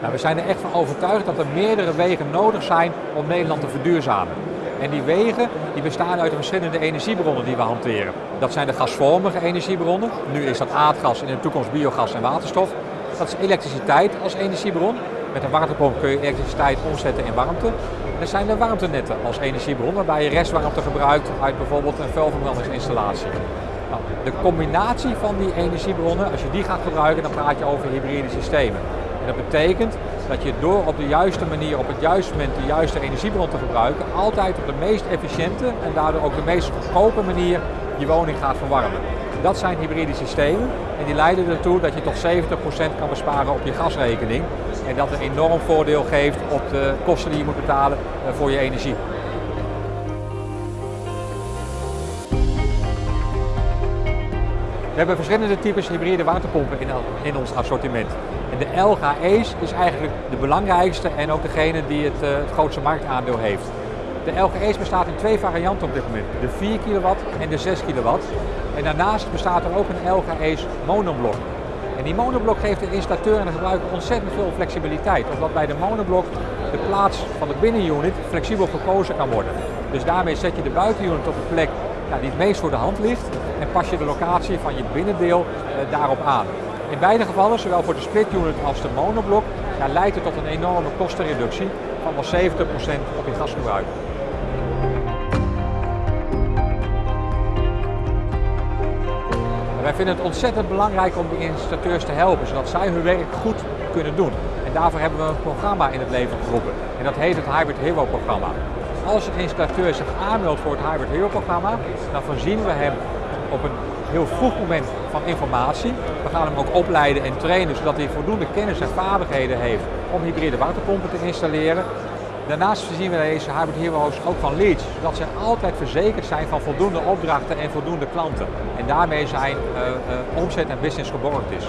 Nou, we zijn er echt van overtuigd dat er meerdere wegen nodig zijn om Nederland te verduurzamen. En die wegen die bestaan uit de verschillende energiebronnen die we hanteren. Dat zijn de gasvormige energiebronnen. Nu is dat aardgas en in de toekomst biogas en waterstof. Dat is elektriciteit als energiebron. Met een waterpomp kun je elektriciteit omzetten in warmte. En er zijn de warmtenetten als energiebron, waarbij je restwarmte gebruikt uit bijvoorbeeld een vuilverbrandingsinstallatie. Nou, de combinatie van die energiebronnen, als je die gaat gebruiken, dan praat je over hybride systemen. En dat betekent dat je door op de juiste manier, op het juiste moment de juiste energiebron te gebruiken, altijd op de meest efficiënte en daardoor ook de meest goedkope manier je woning gaat verwarmen. Dat zijn hybride systemen en die leiden ertoe dat je tot 70% kan besparen op je gasrekening. En dat een enorm voordeel geeft op de kosten die je moet betalen eh, voor je energie. We hebben verschillende types hybride waterpompen in, ons assortiment. En de LGE's is eigenlijk de belangrijkste en ook degene die het, het grootste marktaandeel heeft. De LGE's bestaat in twee varianten op dit moment. De 4 kW en de 6 kW. En daarnaast bestaat er ook een LGE's monoblok. En die monoblok geeft de installateur en de gebruiker ontzettend veel flexibiliteit. Omdat bij de monoblok de plaats van de binnenunit flexibel gekozen kan worden. Dus daarmee zet je de buitenunit op een plek die het meest voor de hand ligt en pas je de locatie van je binnendeel uh, daarop aan. In beide gevallen, zowel voor de split unit als de monoblok, ja, leidt het tot een enorme kostenreductie van wel 70% op je gasgebruik. Wij vinden het ontzettend belangrijk om die installateurs te helpen, zodat zij hun werk goed kunnen doen. En daarvoor hebben we een programma in het leven geroepen. En dat heet het Hybrid Hero programma. Als een installateur zich aanmeldt voor het Hybrid Hero programma, dan voorzien we hem op een heel vroeg moment van informatie. We gaan hem ook opleiden en trainen, zodat hij voldoende kennis en vaardigheden heeft om hybride waterpompen te installeren. Daarnaast voorzien we deze Hybrid Heroes ook van leads, zodat ze altijd verzekerd zijn van voldoende opdrachten en voldoende klanten. En daarmee zijn uh, uh, omzet en business geborgd is.